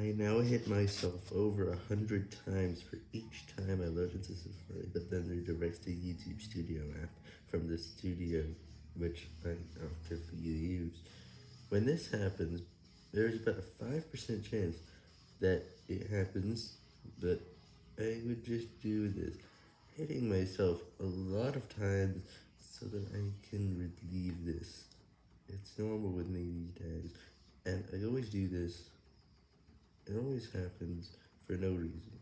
I now hit myself over a hundred times for each time I load into Safari, but then redirects to YouTube Studio app from the studio, which I actively use. When this happens, there's about a 5% chance that it happens, but I would just do this, hitting myself a lot of times so that I can relieve this. It's normal with me these days, and I always do this. It always happens for no reason.